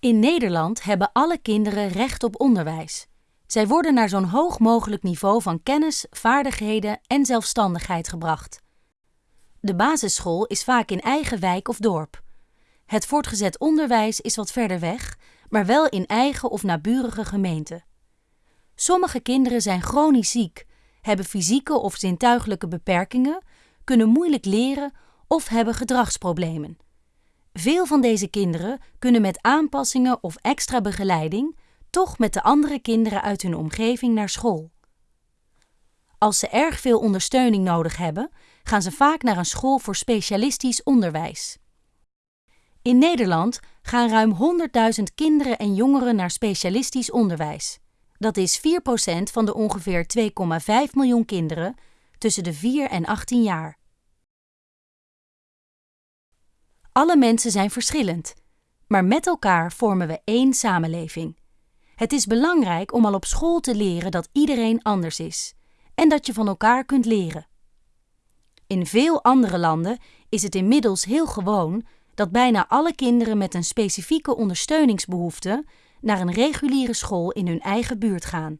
In Nederland hebben alle kinderen recht op onderwijs. Zij worden naar zo'n hoog mogelijk niveau van kennis, vaardigheden en zelfstandigheid gebracht. De basisschool is vaak in eigen wijk of dorp. Het voortgezet onderwijs is wat verder weg, maar wel in eigen of naburige gemeenten. Sommige kinderen zijn chronisch ziek, hebben fysieke of zintuigelijke beperkingen, kunnen moeilijk leren of hebben gedragsproblemen. Veel van deze kinderen kunnen met aanpassingen of extra begeleiding toch met de andere kinderen uit hun omgeving naar school. Als ze erg veel ondersteuning nodig hebben, gaan ze vaak naar een school voor specialistisch onderwijs. In Nederland gaan ruim 100.000 kinderen en jongeren naar specialistisch onderwijs. Dat is 4% van de ongeveer 2,5 miljoen kinderen tussen de 4 en 18 jaar. Alle mensen zijn verschillend, maar met elkaar vormen we één samenleving. Het is belangrijk om al op school te leren dat iedereen anders is en dat je van elkaar kunt leren. In veel andere landen is het inmiddels heel gewoon dat bijna alle kinderen met een specifieke ondersteuningsbehoefte naar een reguliere school in hun eigen buurt gaan.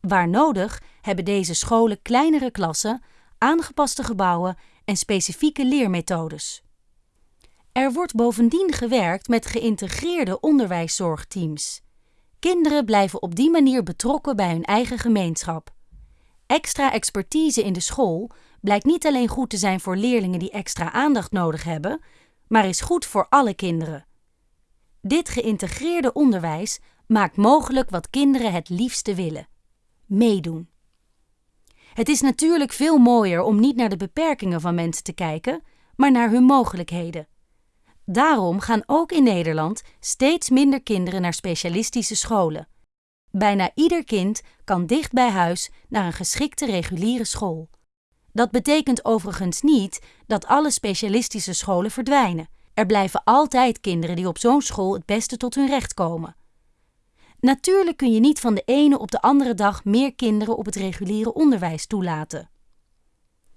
Waar nodig hebben deze scholen kleinere klassen, aangepaste gebouwen en specifieke leermethodes. Er wordt bovendien gewerkt met geïntegreerde onderwijszorgteams. Kinderen blijven op die manier betrokken bij hun eigen gemeenschap. Extra expertise in de school blijkt niet alleen goed te zijn voor leerlingen die extra aandacht nodig hebben, maar is goed voor alle kinderen. Dit geïntegreerde onderwijs maakt mogelijk wat kinderen het liefste willen: meedoen. Het is natuurlijk veel mooier om niet naar de beperkingen van mensen te kijken, maar naar hun mogelijkheden. Daarom gaan ook in Nederland steeds minder kinderen naar specialistische scholen. Bijna ieder kind kan dicht bij huis naar een geschikte reguliere school. Dat betekent overigens niet dat alle specialistische scholen verdwijnen. Er blijven altijd kinderen die op zo'n school het beste tot hun recht komen. Natuurlijk kun je niet van de ene op de andere dag meer kinderen op het reguliere onderwijs toelaten.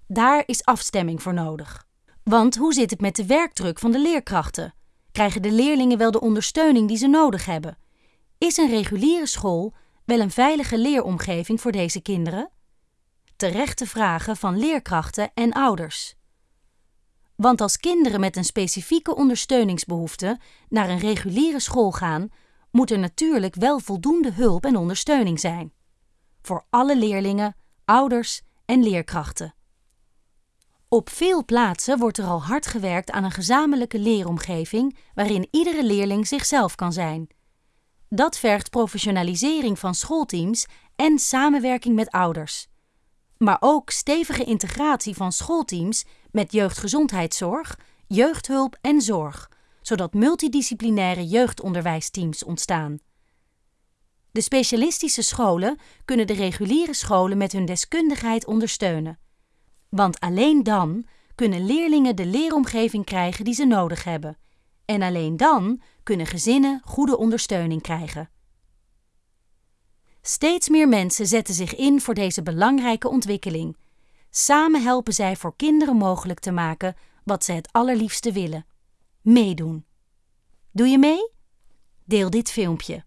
Daar is afstemming voor nodig. Want hoe zit het met de werkdruk van de leerkrachten? Krijgen de leerlingen wel de ondersteuning die ze nodig hebben? Is een reguliere school wel een veilige leeromgeving voor deze kinderen? Terechte vragen van leerkrachten en ouders. Want als kinderen met een specifieke ondersteuningsbehoefte naar een reguliere school gaan, moet er natuurlijk wel voldoende hulp en ondersteuning zijn. Voor alle leerlingen, ouders en leerkrachten. Op veel plaatsen wordt er al hard gewerkt aan een gezamenlijke leeromgeving waarin iedere leerling zichzelf kan zijn. Dat vergt professionalisering van schoolteams en samenwerking met ouders. Maar ook stevige integratie van schoolteams met jeugdgezondheidszorg, jeugdhulp en zorg, zodat multidisciplinaire jeugdonderwijsteams ontstaan. De specialistische scholen kunnen de reguliere scholen met hun deskundigheid ondersteunen. Want alleen dan kunnen leerlingen de leeromgeving krijgen die ze nodig hebben. En alleen dan kunnen gezinnen goede ondersteuning krijgen. Steeds meer mensen zetten zich in voor deze belangrijke ontwikkeling. Samen helpen zij voor kinderen mogelijk te maken wat ze het allerliefste willen: meedoen. Doe je mee? Deel dit filmpje.